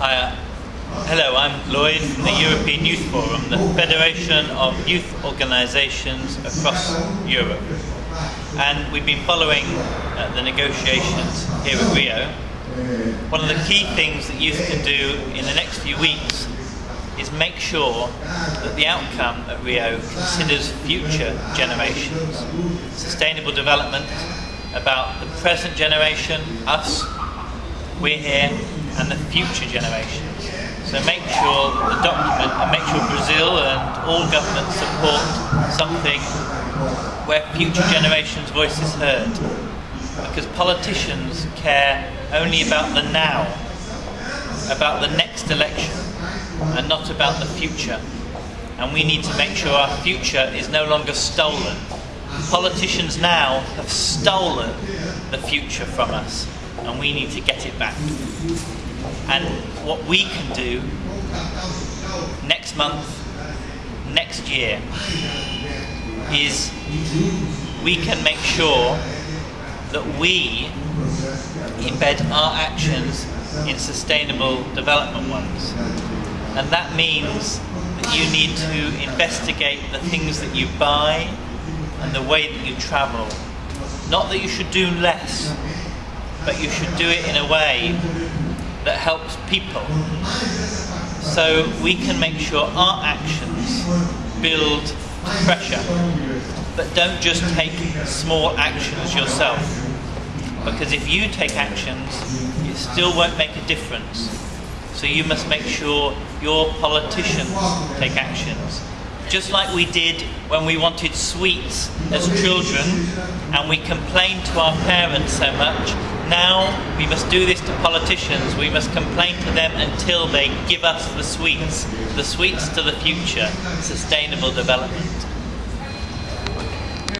Hi, uh, hello, I'm Lloyd from the European Youth Forum, the federation of youth organisations across Europe. And we've been following uh, the negotiations here at Rio. One of the key things that youth can do in the next few weeks is make sure that the outcome at Rio considers future generations. Sustainable development about the present generation, us, we're here, and the future generations. So make sure that the document and make sure Brazil and all governments support something where future generations' voice is heard. Because politicians care only about the now, about the next election, and not about the future. And we need to make sure our future is no longer stolen. Politicians now have stolen the future from us, and we need to get it back. And what we can do next month, next year, is we can make sure that we embed our actions in sustainable development ones. And that means that you need to investigate the things that you buy and the way that you travel. Not that you should do less, but you should do it in a way that helps people. So we can make sure our actions build pressure, but don't just take small actions yourself. Because if you take actions, it still won't make a difference. So you must make sure your politicians take actions. Just like we did when we wanted sweets as children and we complained to our parents so much, now we must do this to politicians. We must complain to them until they give us the sweets, the sweets to the future, sustainable development.